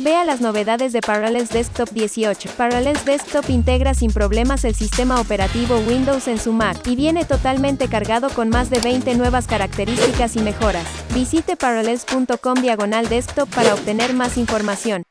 Vea las novedades de Parallels Desktop 18. Parallels Desktop integra sin problemas el sistema operativo Windows en su Mac y viene totalmente cargado con más de 20 nuevas características y mejoras. Visite parallels.com diagonal desktop para obtener más información.